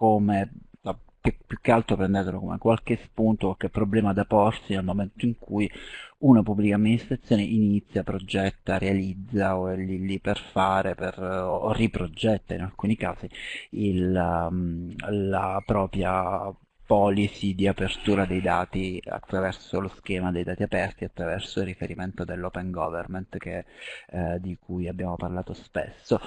come più, che altro prendetelo come qualche spunto, qualche problema da porsi nel momento in cui una pubblica amministrazione inizia, progetta, realizza o è lì, lì per fare per, o riprogetta in alcuni casi il, um, la propria policy di apertura dei dati attraverso lo schema dei dati aperti, attraverso il riferimento dell'open government che, eh, di cui abbiamo parlato spesso.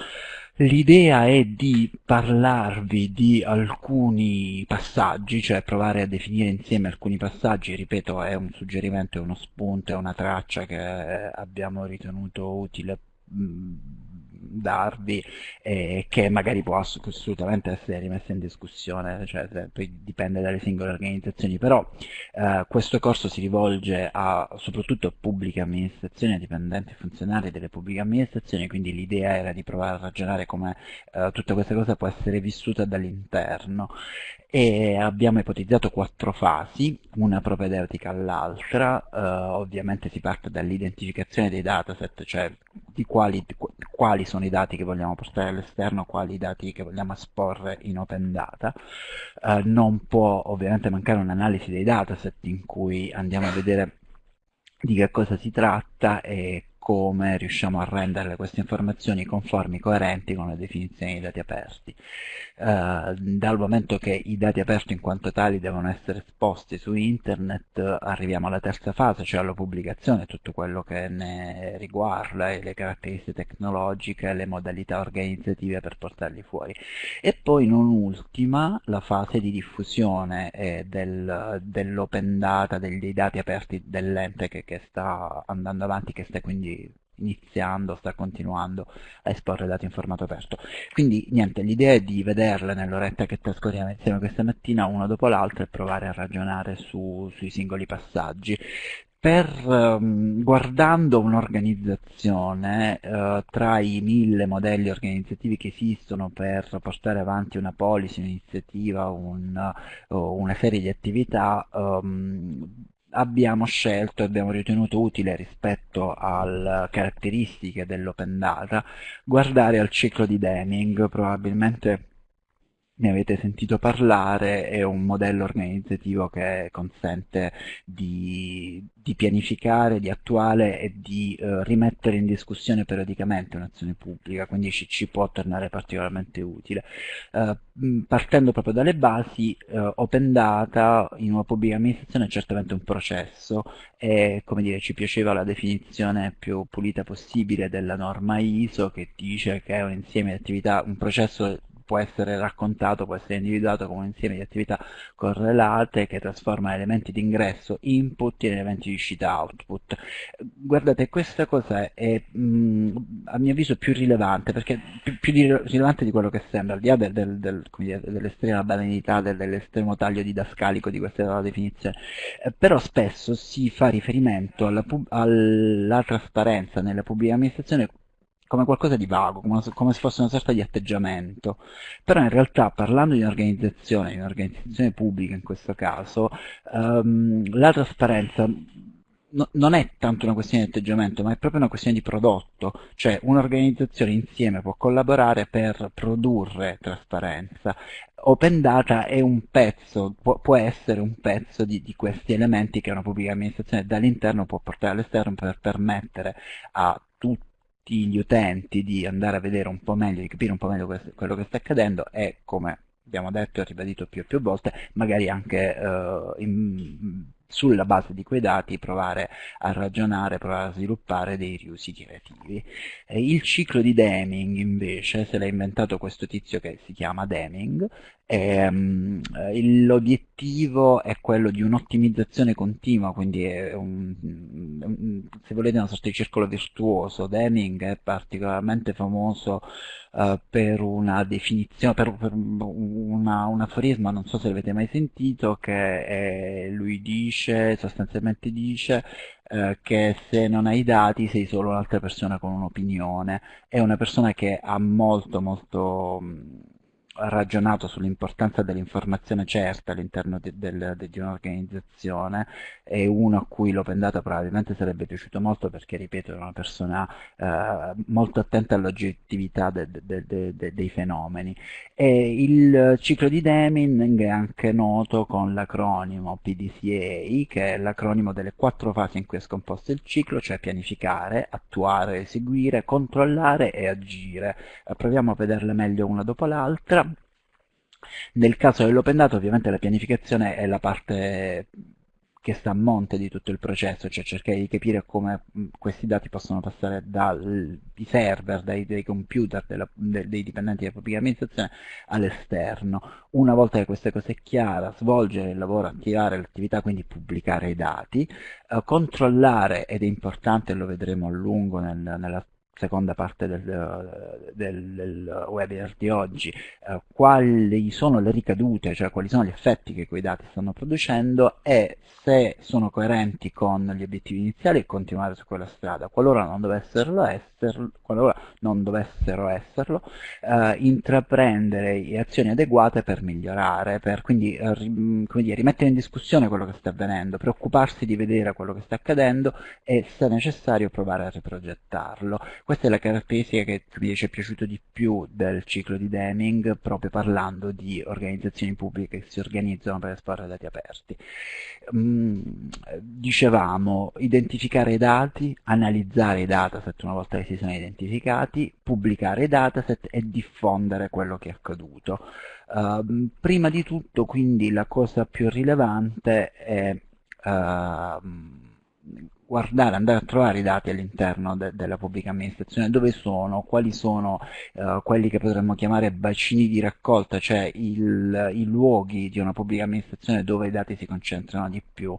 L'idea è di parlarvi di alcuni passaggi, cioè provare a definire insieme alcuni passaggi, ripeto è un suggerimento, è uno spunto, è una traccia che abbiamo ritenuto utile darvi e che magari può assolutamente essere rimessa in discussione, cioè poi dipende dalle singole organizzazioni, però eh, questo corso si rivolge a, soprattutto a pubbliche amministrazioni, a dipendenti funzionari delle pubbliche amministrazioni, quindi l'idea era di provare a ragionare come eh, tutta questa cosa può essere vissuta dall'interno. E abbiamo ipotizzato quattro fasi, una propedeutica all'altra, eh, ovviamente si parte dall'identificazione dei dataset, cioè di quali, quali, sono i dati che vogliamo portare all'esterno, quali i dati che vogliamo esporre in open data. Eh, non può ovviamente mancare un'analisi dei dataset in cui andiamo a vedere di che cosa si tratta e come riusciamo a rendere queste informazioni conformi, coerenti con le definizioni dei dati aperti. Eh, dal momento che i dati aperti in quanto tali devono essere esposti su internet, arriviamo alla terza fase, cioè alla pubblicazione, tutto quello che ne riguarda, le caratteristiche tecnologiche, le modalità organizzative per portarli fuori. E poi non ultima la fase di diffusione eh, del, dell'open data, dei, dati aperti dell'ente che, che sta andando avanti, che sta quindi iniziando, sta continuando a esporre dati in formato aperto. Quindi niente, l'idea è di vederle nell'oretta che trascorriamo insieme questa mattina uno dopo l'altro e provare a ragionare su, sui singoli passaggi. Per, um, guardando un'organizzazione, uh, tra i mille modelli organizzativi che esistono per portare avanti una policy, un'iniziativa, un, uh, una serie di attività, um, abbiamo scelto e abbiamo ritenuto utile rispetto alle caratteristiche dell'open data guardare al ciclo di Deming, probabilmente ne avete sentito parlare, è un modello organizzativo che consente di, di pianificare, di attuare e di eh, rimettere in discussione periodicamente un'azione pubblica, quindi ci, ci, può tornare particolarmente utile. Eh, partendo proprio dalle basi, eh, Open Data in una pubblica amministrazione è certamente un processo e come dire ci piaceva la definizione più pulita possibile della norma ISO che dice che è un insieme di attività, un processo può essere raccontato, può essere individuato come un insieme di attività correlate che trasforma elementi di ingresso input in elementi di uscita output. Guardate, questa cosa è mh, a mio avviso più rilevante, perché più, più di, rilevante di quello che sembra, al di là del, del, del, dell'estrema banalità, dell'estremo taglio didascalico di questa definizione, eh, però spesso si fa riferimento alla, alla trasparenza nella pubblica amministrazione come qualcosa di vago, come, come se fosse una sorta di atteggiamento. Però in realtà parlando di un'organizzazione, di un'organizzazione pubblica in questo caso, um, la trasparenza no, non è tanto una questione di atteggiamento, ma è proprio una questione di prodotto, cioè un'organizzazione insieme può collaborare per produrre trasparenza. Open Data è un pezzo, può, può essere un pezzo di, di, questi elementi che una pubblica amministrazione dall'interno può portare all'esterno per permettere a tutti gli utenti di andare a vedere un po' meglio, di capire un po' meglio quello che sta accadendo e come abbiamo detto e ribadito più e più volte, magari anche uh, in, sulla base di quei dati provare a ragionare, provare a sviluppare dei riusi creativi. Eh, il ciclo di Deming invece se l'ha inventato questo tizio che si chiama Deming, l'obiettivo è quello di un'ottimizzazione continua, quindi un, un, se volete una sorta di circolo virtuoso. Deming è particolarmente famoso uh, per una definizione, per, per una, un aforisma, non so se l'avete mai sentito, che è, lui dice, sostanzialmente dice, uh, che se non hai dati sei solo un'altra persona con un'opinione, è una persona che ha molto molto ragionato sull'importanza dell'informazione certa all'interno di, del, di un'organizzazione e uno a cui l'open data probabilmente sarebbe piaciuto molto perché, ripeto, è una persona eh, molto attenta all'oggettività de, de, de, dei fenomeni. E il ciclo di Deming è anche noto con l'acronimo PDCA, che è l'acronimo delle quattro fasi in cui è scomposto il ciclo, cioè pianificare, attuare, eseguire, controllare e agire. Eh, proviamo a vederle meglio una dopo l'altra. Nel caso dell'open data ovviamente la pianificazione è la parte che sta a monte di tutto il processo, cioè cercare di capire come questi dati possono passare dai server, dai, dai computer della, de, dei dipendenti della pubblica amministrazione all'esterno. Una volta che questa cosa è chiara, svolgere il lavoro, attivare l'attività, quindi pubblicare i dati, eh, controllare, ed è importante, lo vedremo a lungo nel, nella seconda parte del, del, del, webinar di oggi, eh, quali sono le ricadute, cioè quali sono gli effetti che quei dati stanno producendo e se sono coerenti con gli obiettivi iniziali continuare su quella strada. Qualora non dovessero esserlo, non dovessero esserlo eh, intraprendere azioni adeguate per migliorare, per quindi eh, dire, rimettere in discussione quello che sta avvenendo, preoccuparsi di vedere quello che sta accadendo e se necessario provare a riprogettarlo. Questa è la caratteristica che mi ci è piaciuto di più del ciclo di Deming, proprio parlando di organizzazioni pubbliche che si organizzano per esporre dati aperti. Mm, dicevamo, identificare i dati, analizzare i dataset una volta che si sono identificati, pubblicare i dataset e diffondere quello che è accaduto. Uh, prima di tutto, quindi, la cosa più rilevante è uh, guardare, andare a trovare i dati all'interno de della pubblica amministrazione, dove sono, quali sono uh, quelli che potremmo chiamare bacini di raccolta, cioè il, i luoghi di una pubblica amministrazione dove i dati si concentrano di più.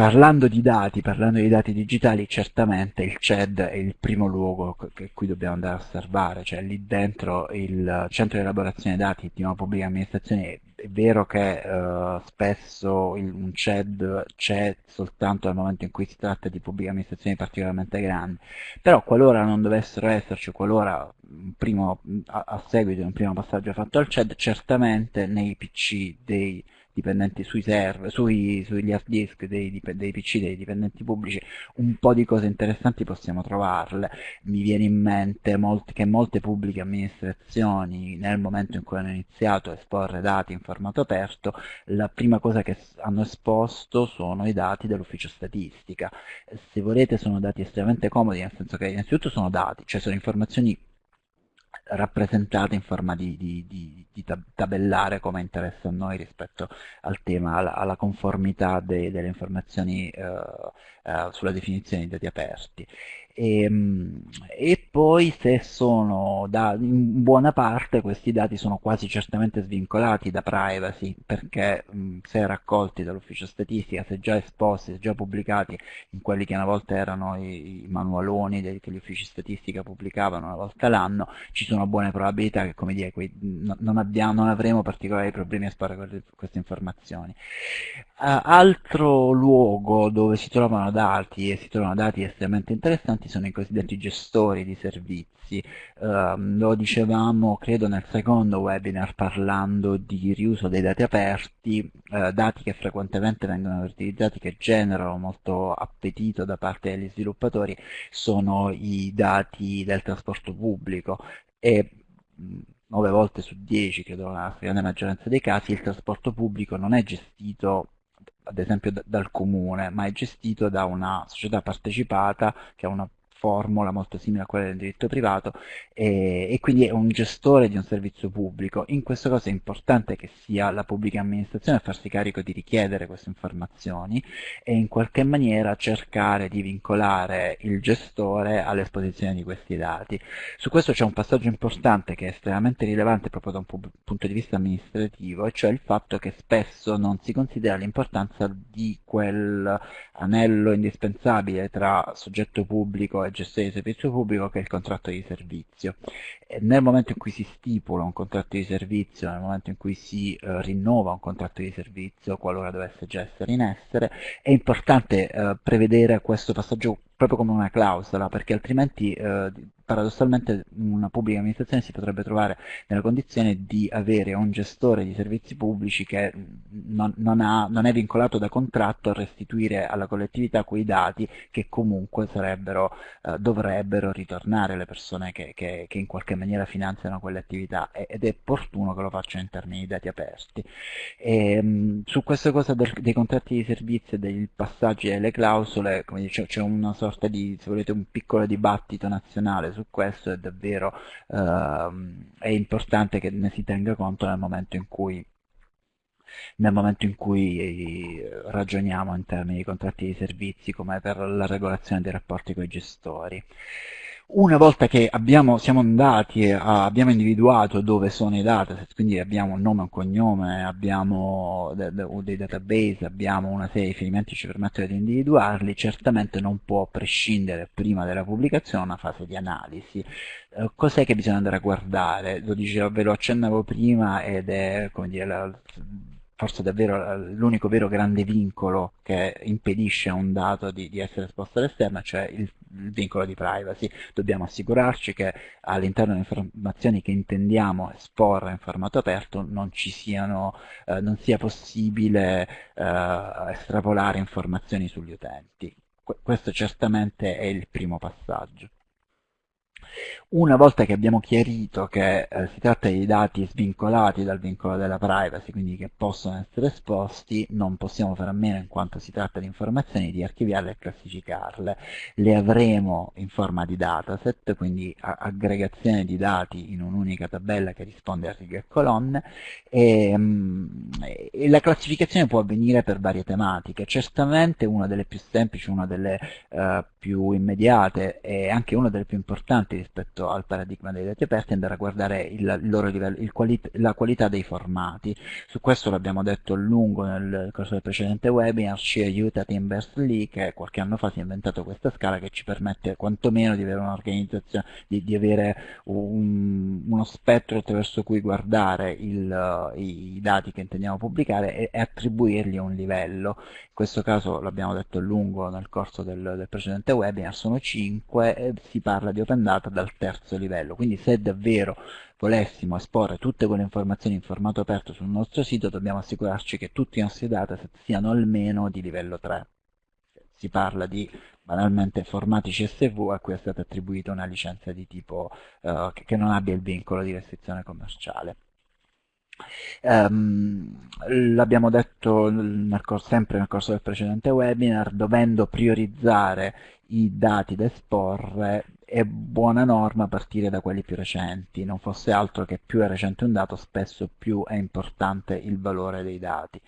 Parlando di dati, parlando di dati digitali, certamente il CED è il primo luogo che cui dobbiamo andare a osservare, cioè lì dentro il centro di elaborazione dati di una pubblica amministrazione è vero che uh, spesso il, un CED c'è soltanto nel momento in cui si tratta di pubbliche amministrazioni particolarmente grandi, però qualora non dovessero esserci, qualora primo, a, a, seguito di un primo passaggio fatto al CED, certamente nei PC dei dipendenti sui server, sui, sugli hard disk dei, dei, PC dei dipendenti pubblici, un po' di cose interessanti possiamo trovarle. Mi viene in mente molti, che molte pubbliche amministrazioni, nel momento in cui hanno iniziato a esporre dati in formato aperto, la prima cosa che hanno esposto sono i dati dell'ufficio statistica. Se volete sono dati estremamente comodi, nel senso che innanzitutto sono dati, cioè sono informazioni rappresentate in forma di, di, di, di, tabellare come interessa a noi rispetto al tema, alla, alla conformità de, delle informazioni eh, eh, sulla definizione di dati aperti. E, ehm, e, poi se sono da, in buona parte questi dati sono quasi certamente svincolati da privacy perché mh, se raccolti dall'ufficio statistica, se già esposti, se già pubblicati in quelli che una volta erano i, i manualoni dei, che gli uffici statistica pubblicavano una volta l'anno, ci sono buone probabilità che come dire, quei, non, abbiamo, non, avremo particolari problemi a esporre queste informazioni. Uh, altro luogo dove si trovano dati e si trovano dati estremamente interessanti sono i cosiddetti gestori di servizi. Uh, lo dicevamo, credo, nel secondo webinar parlando di riuso dei dati aperti, uh, dati che frequentemente vengono utilizzati, che generano molto appetito da parte degli sviluppatori, sono i dati del trasporto pubblico e 9 volte su 10, credo nella grande maggioranza dei casi, il trasporto pubblico non è gestito ad esempio dal comune, ma è gestito da una società partecipata che ha una formula molto simile a quella del diritto privato e, e, quindi è un gestore di un servizio pubblico. In questo caso è importante che sia la pubblica amministrazione a farsi carico di richiedere queste informazioni e in qualche maniera cercare di vincolare il gestore all'esposizione di questi dati. Su questo c'è un passaggio importante che è estremamente rilevante proprio da un punto di vista amministrativo, e cioè il fatto che spesso non si considera l'importanza di quel anello indispensabile tra soggetto pubblico e gestione di servizio pubblico che è il contratto di servizio. E nel momento in cui si stipula un contratto di servizio, nel momento in cui si eh, rinnova un contratto di servizio, qualora dovesse già essere in essere, è importante eh, prevedere questo passaggio proprio come una clausola, perché altrimenti eh, paradossalmente una pubblica amministrazione si potrebbe trovare nella condizione di avere un gestore di servizi pubblici che non, non, ha, non, è vincolato da contratto a restituire alla collettività quei dati che comunque sarebbero, eh, dovrebbero ritornare alle persone che, che, che, in qualche maniera finanziano quelle attività ed è opportuno che lo facciano in termini di dati aperti. E, mh, su questa cosa del, dei contratti di servizio e dei passaggi delle clausole c'è una sorta di, se volete, un piccolo dibattito nazionale su questo è davvero uh, è importante che ne si tenga conto nel momento in cui nel momento in cui eh, ragioniamo in termini di contratti di servizi come per la regolazione dei rapporti con i gestori. Una volta che abbiamo, siamo andati e abbiamo individuato dove sono i dataset, quindi abbiamo un nome e un cognome, abbiamo dei database, abbiamo una serie di riferimenti che ci permettono di individuarli, certamente non può prescindere prima della pubblicazione una fase di analisi. Eh, cos'è che bisogna andare a guardare? Lo dicevo, ve lo accennavo prima ed è come dire, la, forse davvero l'unico vero grande vincolo che impedisce a un dato di, di essere esposto all'esterno, cioè il, il, vincolo di privacy. Dobbiamo assicurarci che all'interno delle informazioni che intendiamo esporre in formato aperto non, siano, eh, non sia possibile eh, estrapolare informazioni sugli utenti. questo certamente è il primo passaggio. Una volta che abbiamo chiarito che eh, si tratta di dati svincolati dal vincolo della privacy, quindi che possono essere esposti, non possiamo fare a meno, in quanto si tratta di informazioni, di archiviarle e classificarle. Le avremo in forma di dataset, quindi aggregazione di dati in un'unica tabella che risponde a righe e colonne, e, mm, e, la classificazione può avvenire per varie tematiche. Certamente una delle più semplici, una delle uh, più immediate e anche una delle più importanti rispetto al paradigma dei dati aperti è andare a guardare il, il livello, il quali, la qualità dei formati. Su questo l'abbiamo detto a lungo nel corso del precedente webinar, ci aiuta Tim Berners-Lee che qualche anno fa si è inventato questa scala che ci permette quantomeno di avere un'organizzazione, di, di, avere un, uno spettro attraverso cui guardare il, i, dati che intendiamo pubblicare e, e attribuirgli un livello. In questo caso l'abbiamo detto a lungo nel corso del, del precedente webinar sono 5 e si parla di open data dal terzo livello, quindi se davvero volessimo esporre tutte quelle informazioni in formato aperto sul nostro sito dobbiamo assicurarci che tutti i nostri dataset siano almeno di livello 3. Si parla di banalmente formati CSV a cui è stata attribuita una licenza di tipo uh, che non abbia il vincolo di restrizione commerciale. Um, L'abbiamo detto nel sempre nel corso del precedente webinar, dovendo priorizzare i dati da esporre è buona norma partire da quelli più recenti, non fosse altro che più è recente un dato spesso più è importante il valore dei dati.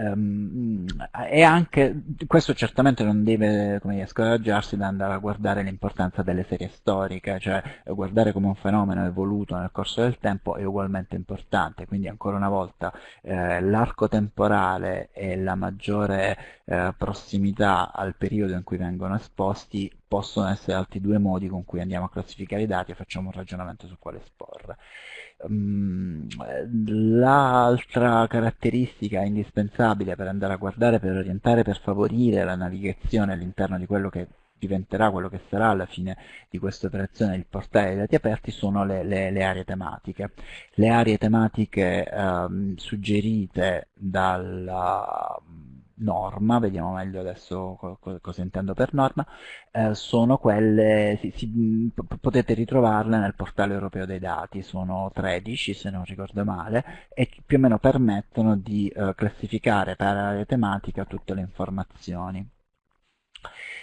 Um, e anche questo certamente non deve come dire, scoraggiarsi da andare a guardare l'importanza delle serie storiche, cioè guardare come un fenomeno evoluto nel corso del tempo è ugualmente importante, quindi ancora una volta eh, l'arco temporale e la maggiore eh, prossimità al periodo in cui vengono esposti possono essere altri due modi con cui andiamo a classificare i dati e facciamo un ragionamento su quale esporre. Mm, l'altra caratteristica indispensabile per andare a guardare, per orientare, per favorire la navigazione all'interno di quello che diventerà quello che sarà alla fine di questa operazione il portale dei dati aperti sono le, le, le aree tematiche. Le aree tematiche ehm, suggerite dalla norma, vediamo meglio adesso co cosa intendo per norma, eh, sono quelle, si, si, potete ritrovarle nel portale europeo dei dati, sono 13 se non ricordo male, e più o meno permettono di eh, classificare per area tematica tutte le informazioni.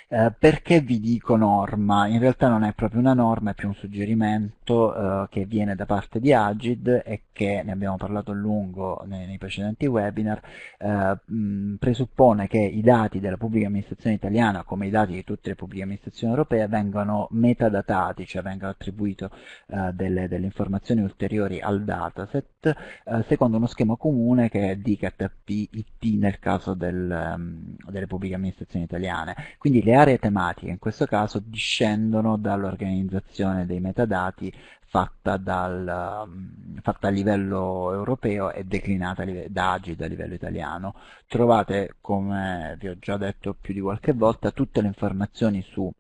Eh, perché vi dico norma? In realtà non è proprio una norma, è più un suggerimento eh, che viene da parte di Agid e che, ne abbiamo parlato a lungo nei, nei precedenti webinar, eh, mh, presuppone che i dati della pubblica amministrazione italiana, come i dati di tutte le pubbliche amministrazioni europee, vengano metadatati, cioè vengano attribuite eh, delle, delle, informazioni ulteriori al dataset, eh, secondo uno schema comune che è DKP-IT nel caso del, um, delle pubbliche amministrazioni italiane. Quindi le aree tematiche in questo caso discendono dall'organizzazione dei metadati fatta, dal, mm, fatta a livello europeo e declinata da Agid a livello italiano. Trovate, come vi ho già detto più di qualche volta, tutte le informazioni su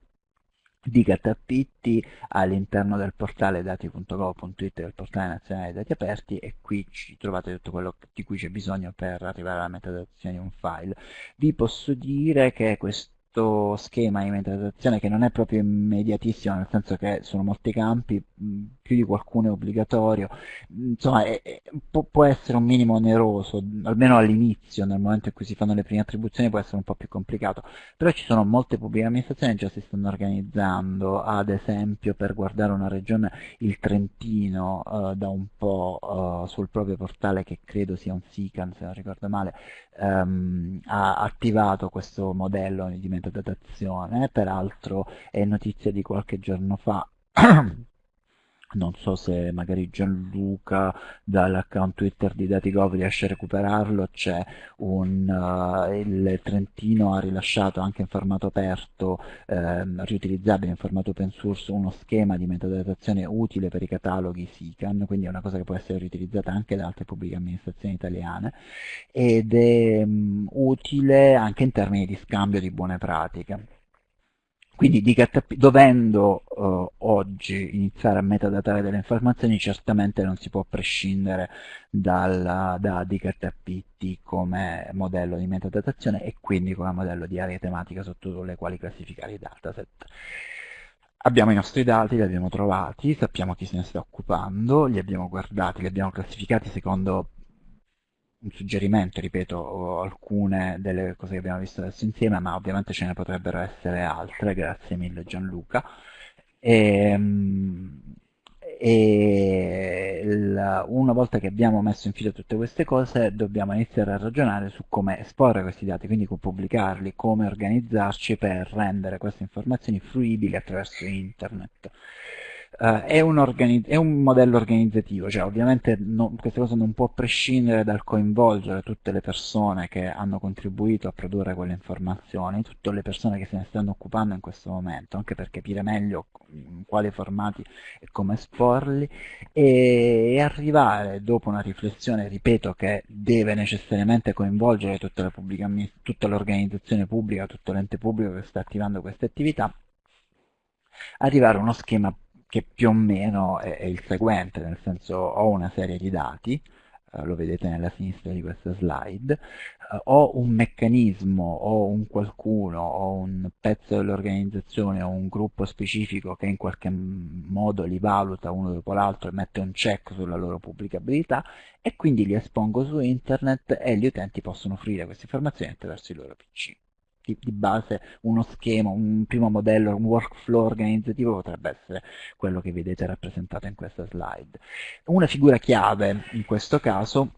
di Catappitti all'interno del portale dati.gov.it del portale nazionale dati aperti e qui ci trovate tutto quello di cui c'è bisogno per arrivare alla metadazione di un file. Vi posso dire che questo questo schema di metadatazione che non è proprio immediatissimo, nel senso che sono molti campi, più di qualcuno è obbligatorio, insomma è, è, può, essere un minimo oneroso, almeno all'inizio, nel momento in cui si fanno le prime attribuzioni può essere un po' più complicato, però ci sono molte pubbliche amministrazioni che già si stanno organizzando, ad esempio per guardare una regione, il Trentino, eh, da un po' eh, sul proprio portale che credo sia un SICAN se non ricordo male, ehm, ha attivato questo modello di metadatazione, peraltro è notizia di qualche giorno fa non so se magari Gianluca dall'account Twitter di Datigov riesce a recuperarlo, c'è un, uh, il Trentino ha rilasciato anche in formato aperto, ehm, riutilizzabile in formato open source, uno schema di metadatazione utile per i cataloghi SICAN, quindi è una cosa che può essere riutilizzata anche da altre pubbliche amministrazioni italiane, ed è um, utile anche in termini di scambio di buone pratiche. Quindi DKTP, dovendo uh, oggi iniziare a metadatare delle informazioni, certamente non si può prescindere dalla, da DKTPT come modello di metadatazione e quindi come modello di area tematica sotto le quali classificare i dataset. Abbiamo i nostri dati, li abbiamo trovati, sappiamo chi se ne sta occupando, li abbiamo guardati, li abbiamo classificati secondo un suggerimento, ripeto, alcune delle cose che abbiamo visto adesso insieme, ma ovviamente ce ne potrebbero essere altre, grazie mille Gianluca. E, ehm, e il, una volta che abbiamo messo in fila tutte queste cose dobbiamo iniziare a ragionare su come esporre questi dati, quindi come pubblicarli, come organizzarci per rendere queste informazioni fruibili attraverso internet. Uh, è, un è, un modello organizzativo, cioè ovviamente no, questa cosa non può prescindere dal coinvolgere tutte le persone che hanno contribuito a produrre quelle informazioni, tutte le persone che se ne stanno occupando in questo momento, anche per capire meglio in quali formati e come esporli, e, e arrivare dopo una riflessione, ripeto, che deve necessariamente coinvolgere tutta l'organizzazione pubblica, tutto l'ente pubblico che sta attivando queste attività, arrivare a uno schema che più o meno è, è il seguente, nel senso ho una serie di dati, eh, lo vedete nella sinistra di questa slide, eh, ho un meccanismo, o un qualcuno, o un pezzo dell'organizzazione, o un gruppo specifico che in qualche modo li valuta uno dopo l'altro e mette un check sulla loro pubblicabilità e quindi li espongo su internet e gli utenti possono offrire queste informazioni attraverso i loro PC di, base uno schema, un primo modello, un workflow organizzativo potrebbe essere quello che vedete rappresentato in questa slide. Una figura chiave in questo caso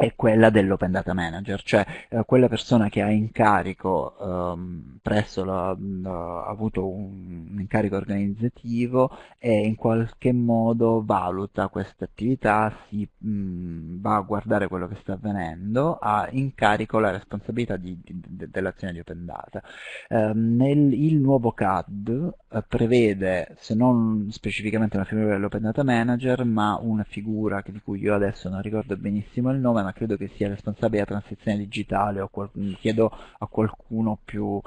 è quella dell'Open Data Manager, cioè eh, quella persona che ha incarico ehm, presso la, ha avuto un, un, incarico organizzativo e in qualche modo valuta queste attività, si mh, va a guardare quello che sta avvenendo, ha in carico la responsabilità dell'azione di Open Data. Eh, nel, il nuovo CAD eh, prevede, se non specificamente una figura dell'Open Data Manager, ma una figura di cui io adesso non ricordo benissimo il nome, ma credo che sia responsabile della transizione digitale, o chiedo a qualcuno più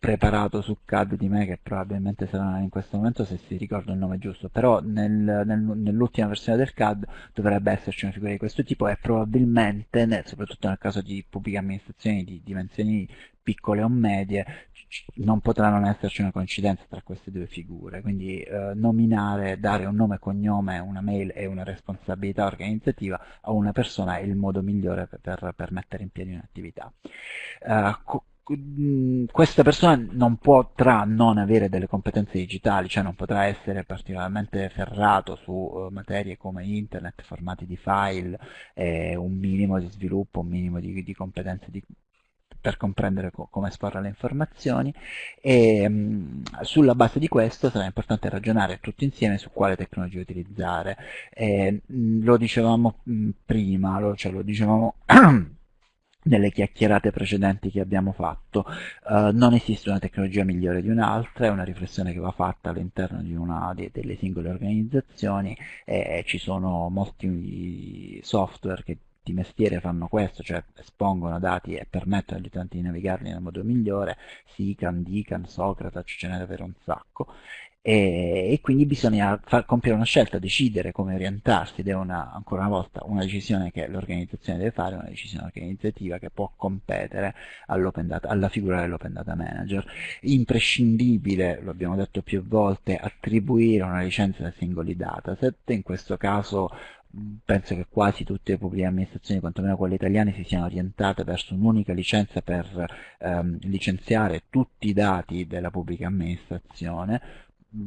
preparato su CAD di me che probabilmente sarà in questo momento se si ricorda il nome giusto. Però nel, nel, nell'ultima versione del CAD dovrebbe esserci una figura di questo tipo e probabilmente nel, soprattutto nel caso di pubbliche amministrazioni di dimensioni piccole o medie non potrà non esserci una coincidenza tra queste due figure. Quindi eh, nominare, dare un nome, cognome, una mail e una responsabilità organizzativa a una persona è il modo migliore per, per, mettere in piedi un'attività. Uh, questa persona non potrà non avere delle competenze digitali, cioè non potrà essere particolarmente ferrato su uh, materie come internet, formati di file, eh, un minimo di sviluppo, un minimo di, di competenze di, per comprendere co come esporre le informazioni e mh, sulla base di questo sarà importante ragionare tutti insieme su quale tecnologia utilizzare. Eh, mh, lo dicevamo mh, prima, lo, cioè lo dicevamo nelle chiacchierate precedenti che abbiamo fatto. Uh, non esiste una tecnologia migliore di un'altra, è una riflessione che va fatta all'interno delle singole organizzazioni e ci sono molti software che di mestiere fanno questo, cioè espongono dati e permettono agli utenti di navigarli nel modo migliore, Sican, Dican, Socrates, ce n'è davvero un sacco, e, e quindi bisogna far, compiere una scelta, decidere come orientarsi ed è una, ancora una volta una decisione che l'organizzazione deve fare, una decisione organizzativa che può competere data, alla figura dell'open data manager. Imprescindibile, lo abbiamo detto più volte, attribuire una licenza ai singoli dataset, in questo caso penso che quasi tutte le pubbliche amministrazioni, quantomeno quelle italiane, si siano orientate verso un'unica licenza per ehm, licenziare tutti i dati della pubblica amministrazione,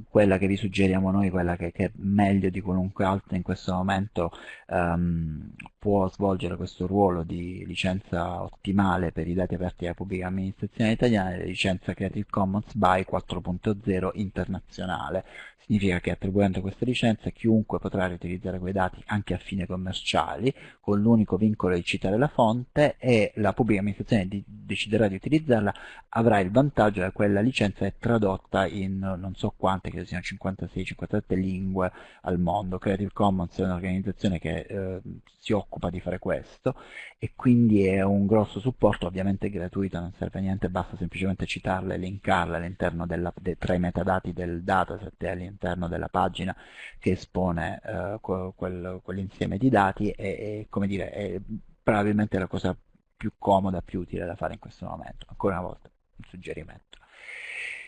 quella che vi suggeriamo noi, quella che, che meglio di qualunque altra in questo momento um, può svolgere questo ruolo di licenza ottimale per i dati aperti alla pubblica amministrazione italiana, è la licenza Creative Commons by 4.0 internazionale. Significa che attribuendo questa licenza chiunque potrà riutilizzare quei dati anche a fine commerciali, con l'unico vincolo di citare la fonte e la pubblica amministrazione di, deciderà di utilizzarla, avrà il vantaggio che quella licenza è tradotta in non so quante, che siano 56-57 lingue al mondo. Creative Commons è un'organizzazione che eh, si occupa di fare questo e quindi è un grosso supporto, ovviamente gratuito, non serve a niente, basta semplicemente citarla e linkarla all'interno de, tra i metadati del dataset e all'interno della pagina che espone eh, quel, quell'insieme di dati e, e, come dire, è probabilmente la cosa più comoda, più utile da fare in questo momento. Ancora una volta, un suggerimento.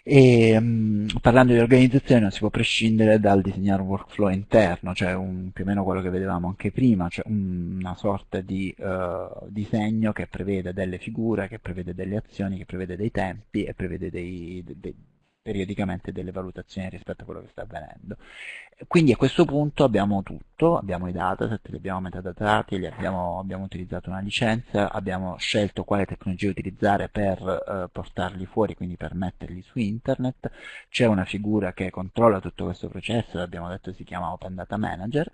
E um, parlando di organizzazione non si può prescindere dal disegnare un workflow interno, cioè un, più o meno quello che vedevamo anche prima, cioè un, una sorta di uh, disegno che prevede delle figure, che prevede delle azioni, che prevede dei tempi e prevede dei, dei, periodicamente delle valutazioni rispetto a quello che sta avvenendo. Quindi a questo punto abbiamo tutto, abbiamo i dataset, li abbiamo metadatati, li abbiamo, abbiamo utilizzato una licenza, abbiamo scelto quale tecnologia utilizzare per eh, portarli fuori, quindi per metterli su internet, c'è una figura che controlla tutto questo processo, l'abbiamo detto si chiama Open Data Manager,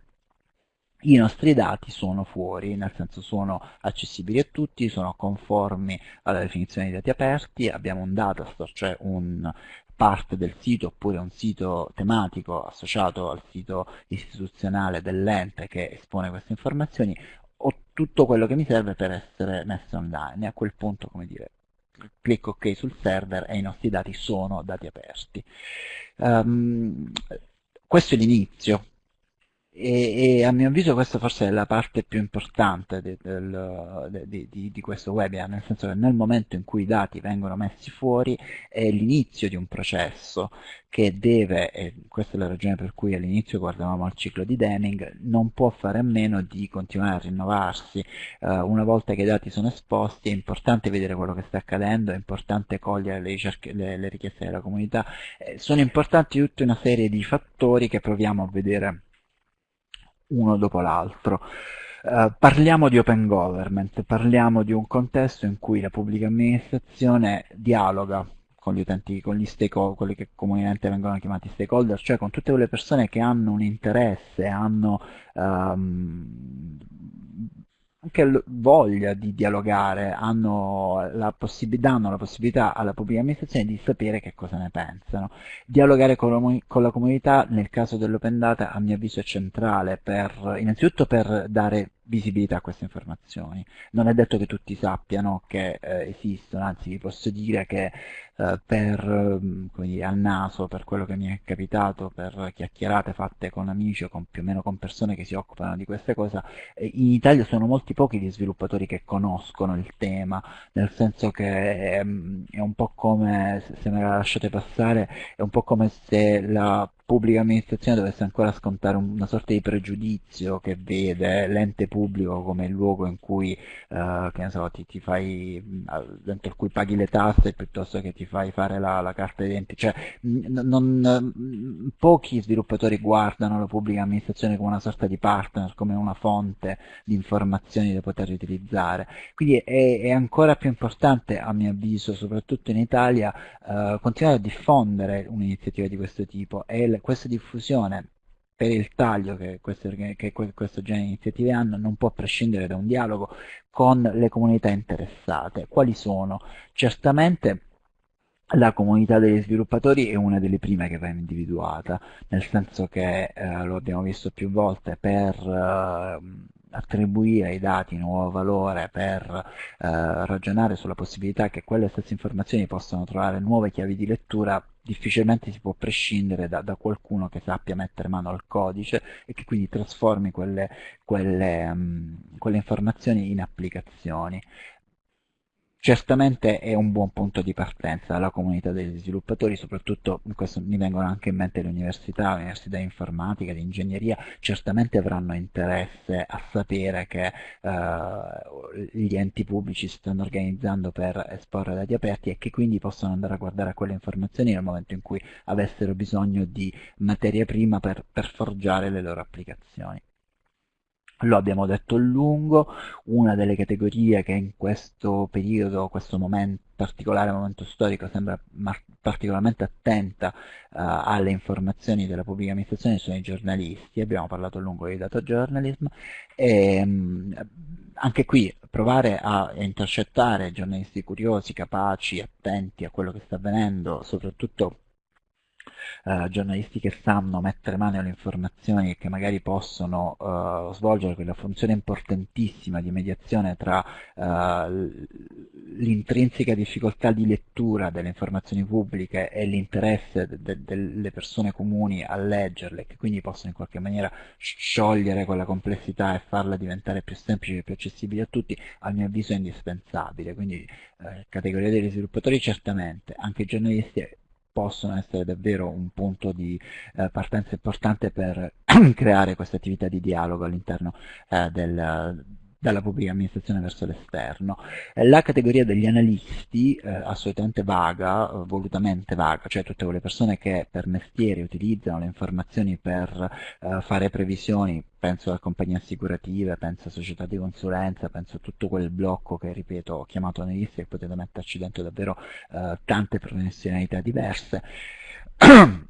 i nostri dati sono fuori, nel senso sono accessibili a tutti, sono conformi alla definizione di dati aperti, abbiamo un datastore, cioè un parte del sito oppure un sito tematico associato al sito istituzionale dell'ente che espone queste informazioni ho tutto quello che mi serve per essere messo online. E a quel punto come dire clicco ok sul server e i nostri dati sono dati aperti. Um, questo è l'inizio e, e, a mio avviso questa forse è la parte più importante di, del, di, di, di, questo webinar, nel senso che nel momento in cui i dati vengono messi fuori è l'inizio di un processo che deve, e questa è la ragione per cui all'inizio guardavamo al ciclo di Deming, non può fare a meno di continuare a rinnovarsi. Uh, una volta che i dati sono esposti è importante vedere quello che sta accadendo, è importante cogliere le, le, le richieste della comunità, eh, sono importanti tutta una serie di fattori che proviamo a vedere uno dopo l'altro. Uh, parliamo di open government, parliamo di un contesto in cui la pubblica amministrazione dialoga con gli utenti, con gli stakeholder, quelli che comunemente vengono chiamati stakeholder, cioè con tutte quelle persone che hanno un interesse, hanno um, anche voglia di dialogare, hanno la danno la possibilità alla pubblica amministrazione di sapere che cosa ne pensano. Dialogare con con la comunità nel caso dell'open data a mio avviso è centrale, per, innanzitutto per dare visibilità a queste informazioni. Non è detto che tutti sappiano che eh, esistono, anzi vi posso dire che eh, per, eh, dire, al naso, per quello che mi è capitato, per chiacchierate fatte con amici o con, più o meno con persone che si occupano di queste cose, eh, in Italia sono molti pochi gli sviluppatori che conoscono il tema, nel senso che ehm, è un po' come, se me la lasciate passare, è un po' come se la pubblica amministrazione dovesse ancora scontare una sorta di pregiudizio che vede l'ente pubblico come il luogo in cui, ne so, ti, ti fai, dentro cui paghi le tasse piuttosto che ti fai fare la, la carta d'identità. Cioè, non, pochi sviluppatori guardano la pubblica amministrazione come una sorta di partner, come una fonte di informazioni da poter utilizzare. Quindi è, è ancora più importante, a mio avviso, soprattutto in Italia, uh, continuare a diffondere un'iniziativa di questo tipo e questa diffusione per il taglio che queste, che questo genere di iniziative hanno non può prescindere da un dialogo con le comunità interessate. Quali sono? Certamente la comunità degli sviluppatori è una delle prime che va individuata, nel senso che, eh, lo abbiamo visto più volte, per eh, attribuire ai dati nuovo valore, per eh, ragionare sulla possibilità che quelle stesse informazioni possano trovare nuove chiavi di lettura, difficilmente si può prescindere da, da qualcuno che sappia mettere mano al codice e che quindi trasformi quelle, quelle, um, quelle informazioni in applicazioni. Certamente è un buon punto di partenza la comunità degli sviluppatori, soprattutto in questo mi vengono anche in mente le università, le università di informatica, di ingegneria, certamente avranno interesse a sapere che eh, gli enti pubblici si stanno organizzando per esporre dati aperti e che quindi possono andare a guardare a quelle informazioni nel momento in cui avessero bisogno di materia prima per, per forgiare le loro applicazioni. Lo abbiamo detto a lungo, una delle categorie che in questo periodo, questo momento, particolare momento storico, sembra particolarmente attenta uh, alle informazioni della pubblica amministrazione sono i giornalisti, abbiamo parlato a lungo di data journalism, e um, anche qui provare a intercettare giornalisti curiosi, capaci, attenti a quello che sta avvenendo, soprattutto eh, giornalisti che sanno mettere mano alle informazioni e che magari possono eh, svolgere quella funzione importantissima di mediazione tra eh, l'intrinseca difficoltà di lettura delle informazioni pubbliche e l'interesse de de delle persone comuni a leggerle, che quindi possono in qualche maniera sciogliere quella complessità e farla diventare più semplice e più accessibile a tutti, a mio avviso è indispensabile. Quindi eh, categoria degli sviluppatori certamente, anche giornalisti possono essere davvero un punto di eh, partenza importante per creare questa attività di dialogo all'interno eh, del, dalla pubblica amministrazione verso l'esterno. Eh, la categoria degli analisti, eh, assolutamente vaga, volutamente vaga, cioè tutte quelle persone che per mestiere utilizzano le informazioni per eh, fare previsioni, penso a compagnie assicurative, penso a società di consulenza, penso a tutto quel blocco che, ripeto, ho chiamato analisti e potete metterci dentro davvero eh, tante professionalità diverse.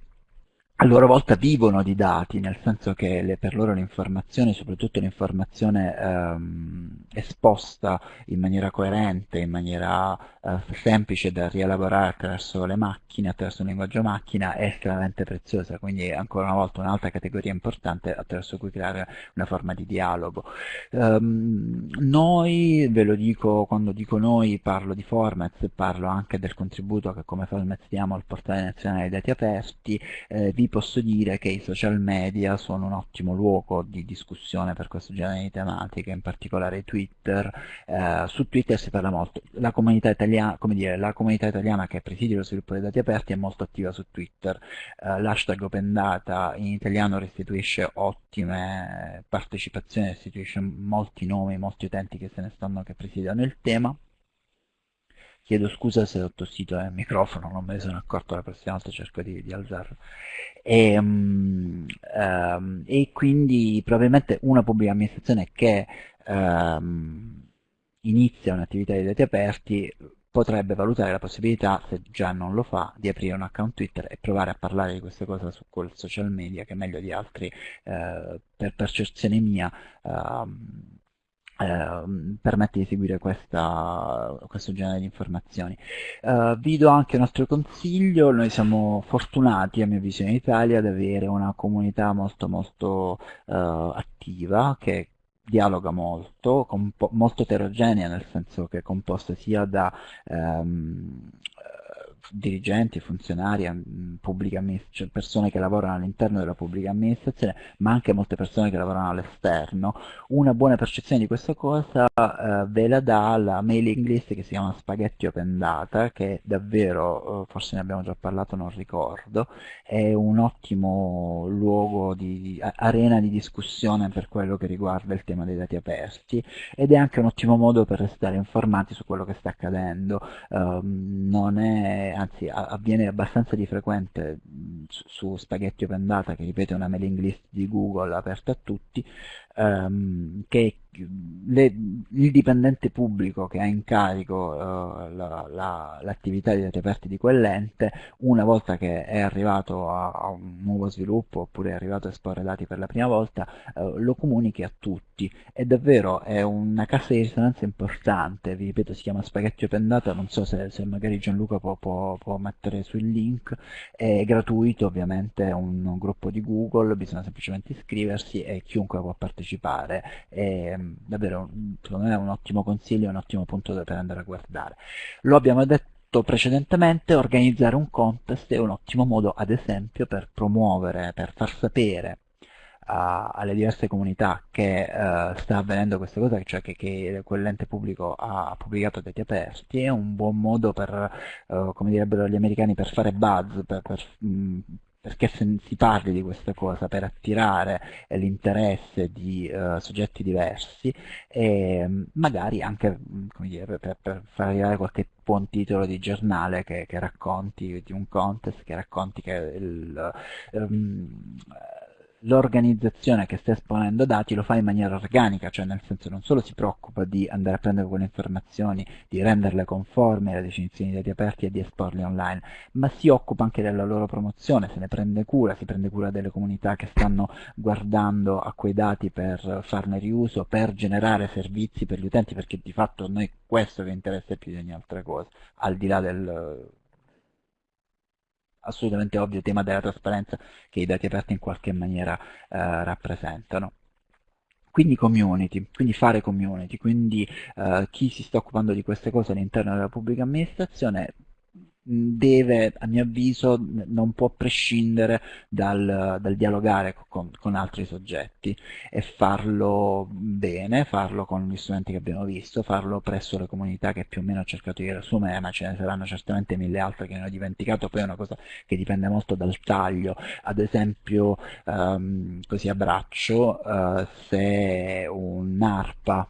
a loro volta vivono di dati, nel senso che le, per loro l'informazione, soprattutto l'informazione ehm, esposta in maniera coerente, in maniera eh, semplice da rielaborare attraverso le macchine, attraverso un linguaggio macchina, è estremamente preziosa, quindi ancora una volta un'altra categoria importante attraverso cui creare una forma di dialogo. Um, noi, ve lo dico, quando dico noi parlo di Formats, parlo anche del contributo che come Formats diamo al portale nazionale dei dati aperti, eh, vi posso dire che i social media sono un ottimo luogo di discussione per questo genere di tematiche, in particolare Twitter. Eh, su Twitter si parla molto. La comunità, italiana, dire, la comunità italiana che presidia lo sviluppo dei dati aperti è molto attiva su Twitter. Eh, L'hashtag Open Data in italiano restituisce ottime partecipazioni, restituisce molti nomi, molti utenti che se ne stanno, che presidiano il tema. Chiedo scusa se ho tossito il microfono, non me ne sono accorto, la prossima volta cerco di, di alzarlo. E, um, um, e, quindi probabilmente una pubblica amministrazione che um, inizia un'attività di dati aperti potrebbe valutare la possibilità, se già non lo fa, di aprire un account Twitter e provare a parlare di queste cose su quel social media che meglio di altri, eh, per percezione mia, eh, eh, permette di seguire questa, questo genere di informazioni. Eh, vi do anche un altro consiglio, noi siamo fortunati a mia visione in Italia ad avere una comunità molto molto eh, attiva che dialoga molto, molto eterogenea nel senso che è composta sia da ehm, dirigenti, funzionari, cioè persone che lavorano all'interno della pubblica amministrazione, ma anche molte persone che lavorano all'esterno. Una buona percezione di questa cosa eh, ve la dà la mailing list che si chiama Spaghetti Open Data, che davvero, eh, forse ne abbiamo già parlato, non ricordo, è un ottimo luogo di arena di discussione per quello che riguarda il tema dei dati aperti ed è anche un ottimo modo per restare informati su quello che sta accadendo. Um, non è anzi avviene abbastanza di frequente su, Spaghetti Open Data, che ripeto è una mailing list di Google aperta a tutti, ehm, che le, il dipendente pubblico che ha in carico uh, l'attività la, la, di dati aperti di quell'ente, una volta che è arrivato a, a, un nuovo sviluppo oppure è arrivato a esporre dati per la prima volta, uh, lo comunichi a tutti. E davvero è una cassa di risonanza importante, vi ripeto si chiama Spaghetti Open Data, non so se, se magari Gianluca può, può, può, mettere sul link, è gratuito ovviamente, è un, un gruppo di Google, bisogna semplicemente iscriversi e chiunque può partecipare. È, davvero secondo me è un ottimo consiglio, un ottimo punto per andare a guardare. Lo abbiamo detto precedentemente, organizzare un contest è un ottimo modo, ad esempio, per promuovere, per far sapere alle diverse comunità che uh, sta avvenendo questa cosa, cioè che, che quell'ente pubblico ha pubblicato dati aperti, è un buon modo per, uh, come direbbero gli americani, per fare buzz, per, per mh, perché se si parli di questa cosa per attirare l'interesse di uh, soggetti diversi e mm, magari anche mm, dire, per, per, far arrivare qualche buon titolo di giornale che, che racconti di un contest, che racconti che il, um, l'organizzazione che sta esponendo dati lo fa in maniera organica, cioè nel senso non solo si preoccupa di andare a prendere quelle informazioni, di renderle conformi alle definizioni dei dati aperti e di esporle online, ma si occupa anche della loro promozione, se ne prende cura, si prende cura delle comunità che stanno guardando a quei dati per farne riuso, per generare servizi per gli utenti, perché di fatto a noi questo che interessa più di ogni altra cosa, al di là del assolutamente ovvio tema della trasparenza che i dati aperti in qualche maniera eh, rappresentano. Quindi community, quindi fare community, quindi eh, chi si sta occupando di queste cose all'interno della pubblica amministrazione deve, a mio avviso, non può prescindere dal, dal dialogare con, con, altri soggetti e farlo bene, farlo con gli strumenti che abbiamo visto, farlo presso le comunità che più o meno ho cercato di riassumere, ma ce ne saranno certamente mille altre che ne ho dimenticato, poi è una cosa che dipende molto dal taglio, ad esempio, um, così a braccio, uh, se un'ARPA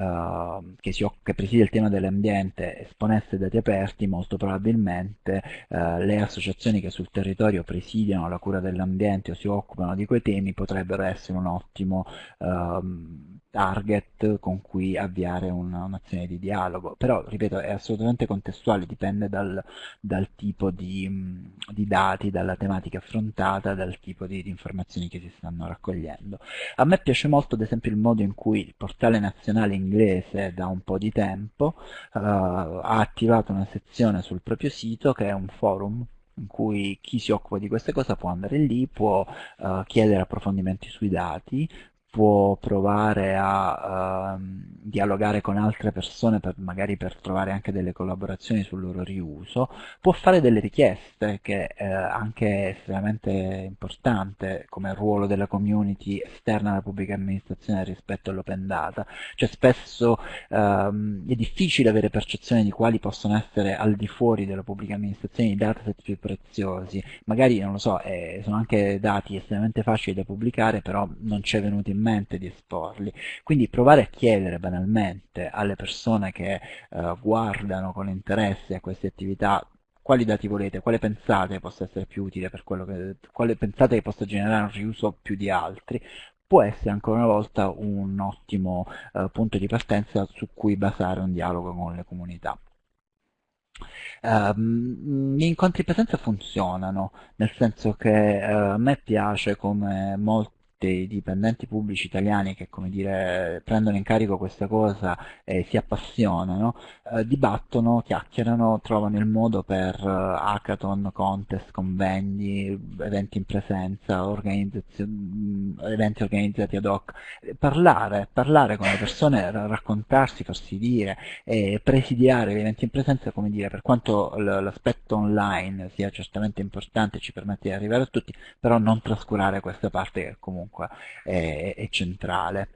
uh, che, si, che, preside il tema dell'ambiente esponesse dati aperti, molto probabilmente uh, le associazioni che sul territorio presidiano la cura dell'ambiente o si occupano di quei temi potrebbero essere un ottimo uh, target con cui avviare un'azione di dialogo, però ripeto è assolutamente contestuale, dipende dal, dal tipo di, di, dati, dalla tematica affrontata, dal tipo di, di, informazioni che si stanno raccogliendo. A me piace molto ad esempio il modo in cui il portale nazionale inglese da un po' di tempo uh, ha attivato una sezione sul proprio sito che è un forum in cui chi si occupa di queste cose può andare lì, può uh, chiedere approfondimenti sui dati, può provare a uh, dialogare con altre persone per, magari per trovare anche delle collaborazioni sul loro riuso, può fare delle richieste che è eh, anche estremamente importante come ruolo della community esterna alla pubblica amministrazione rispetto all'open data, cioè spesso um, è difficile avere percezione di quali possono essere al di fuori della pubblica amministrazione i dataset più preziosi, magari non lo so, eh, sono anche dati estremamente facili da pubblicare però non c'è venuto in mente di esporli. Quindi provare a chiedere banalmente alle persone che eh, guardano con interesse a queste attività quali dati volete, quale pensate possa essere più utile per quello che, quale pensate che possa generare un riuso più di altri, può essere ancora una volta un ottimo eh, punto di partenza su cui basare un dialogo con le comunità. Um, gli incontri in presenza funzionano, nel senso che uh, a me piace come molti dei dipendenti pubblici italiani che come dire, prendono in carico questa cosa e si appassionano, eh, dibattono, chiacchierano, trovano il modo per eh, hackathon, contest, convegni, eventi in presenza, mm, eventi organizzati ad hoc, parlare, parlare con le persone, raccontarsi, farsi dire e presidiare gli eventi in presenza, come dire, per quanto l'aspetto online sia certamente importante, ci permette di arrivare a tutti, però non trascurare questa parte che comunque comunque è, è centrale.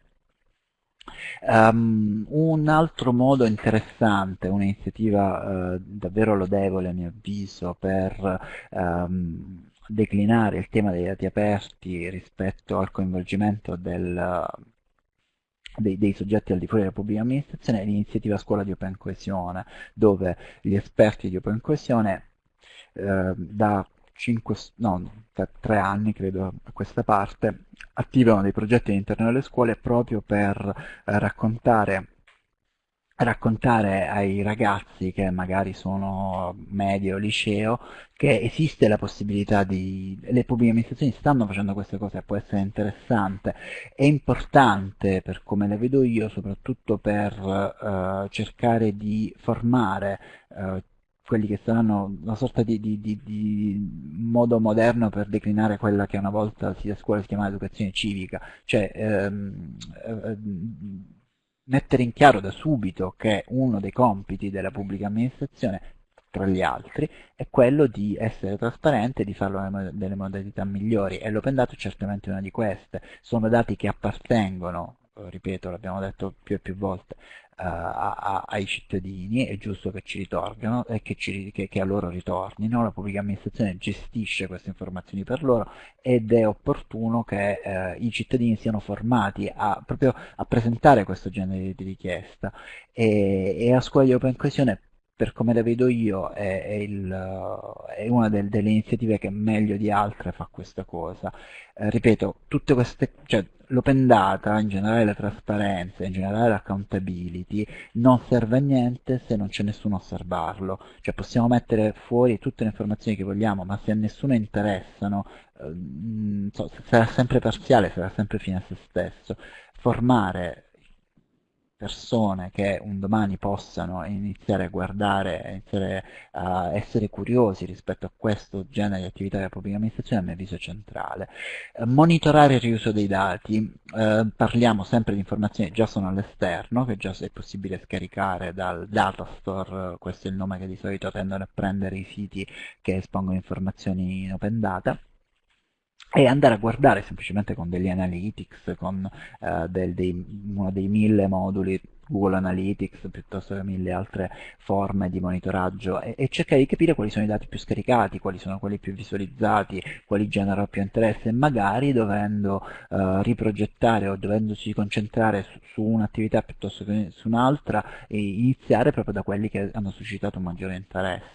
Um, un altro modo interessante, un'iniziativa uh, davvero lodevole a mio avviso per um, declinare il tema dei dati aperti rispetto al coinvolgimento del, dei, dei, soggetti al di fuori della pubblica amministrazione è l'iniziativa Scuola di Open Coesione, dove gli esperti di Open Coesione eh, da 5, no, per tre anni credo a questa parte, attivano dei progetti all'interno delle scuole proprio per eh, raccontare raccontare ai ragazzi che magari sono medio liceo che esiste la possibilità di... le pubbliche amministrazioni stanno facendo queste cose, può essere interessante, è importante per come le vedo io, soprattutto per eh, cercare di formare eh, quelli che saranno una sorta di, di, di, di, modo moderno per declinare quella che una volta si a scuola si chiamava educazione civica, cioè ehm, eh, mettere in chiaro da subito che uno dei compiti della pubblica amministrazione tra gli altri è quello di essere trasparente e di farlo nelle modalità migliori e l'open data è certamente una di queste. Sono dati che appartengono ripeto, l'abbiamo detto più e più volte, a, a, ai cittadini, è giusto che ci ritornino e che, ci, che, che, a loro ritornino, la pubblica amministrazione gestisce queste informazioni per loro ed è opportuno che uh, i cittadini siano formati a, proprio a presentare questo genere di richiesta. E, e a scuola di open coesione per come la vedo io, è, è, il, è una del, delle iniziative che meglio di altre fa questa cosa. Eh, ripeto, tutte queste, cioè, l'open data, in generale la trasparenza, in generale l'accountability, non serve a niente se non c'è nessuno a osservarlo. Cioè possiamo mettere fuori tutte le informazioni che vogliamo, ma se a nessuno interessano, eh, sarà sempre parziale, sarà sempre fine a se stesso. Formare persone che un domani possano iniziare a guardare, iniziare a essere curiosi rispetto a questo genere di attività della pubblica amministrazione a mio avviso è centrale. Eh, monitorare il riuso dei dati, eh, parliamo sempre di informazioni che già sono all'esterno, che già è possibile scaricare dal datastore, questo è il nome che di solito tendono a prendere i siti che espongono informazioni in open data, e andare a guardare semplicemente con degli analytics, con uh, del, dei, uno dei mille moduli Google Analytics piuttosto che mille altre forme di monitoraggio e, e, cercare di capire quali sono i dati più scaricati, quali sono quelli più visualizzati, quali generano più interesse e magari dovendo uh, riprogettare o dovendosi concentrare su, su un'attività piuttosto che su un'altra e iniziare proprio da quelli che hanno suscitato maggiore interesse.